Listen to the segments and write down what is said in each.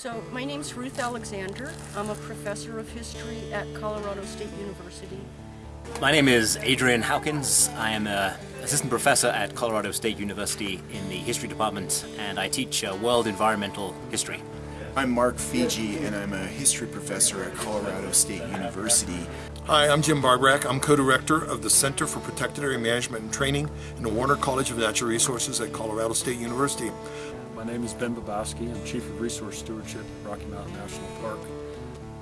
So my name's Ruth Alexander. I'm a professor of history at Colorado State University. My name is Adrian Howkins. I am an assistant professor at Colorado State University in the history department and I teach uh, world environmental history. I'm Mark Fiege and I'm a history professor at Colorado State University. Hi, I'm Jim Barborak. I'm co-director of the Center for Protected Area Management and Training in the Warner College of Natural Resources at Colorado State University. My name is Ben Bobowski. I'm Chief of Resource Stewardship at Rocky Mountain National Park.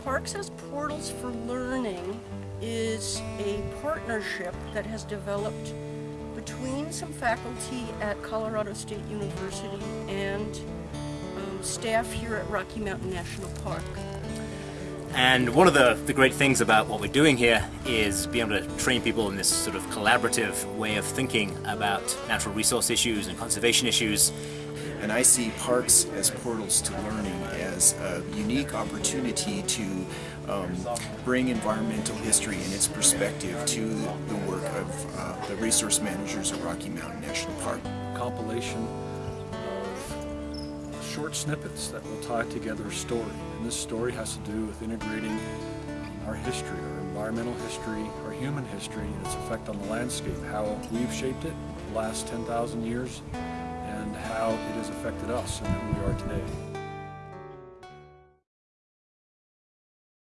Parks as Portals for Learning is a partnership that has developed between some faculty at Colorado State University and um, staff here at Rocky Mountain National Park. And one of the, the great things about what we're doing here is being able to train people in this sort of collaborative way of thinking about natural resource issues and conservation issues. And I see parks as portals to learning as a unique opportunity to um, bring environmental history and its perspective to the work of uh, the resource managers at Rocky Mountain National Park. Compilation of short snippets that will tie together a story. And this story has to do with integrating our history, our environmental history, our human history, and its effect on the landscape, how we've shaped it the last 10,000 years, and how it has affected us and who we are today.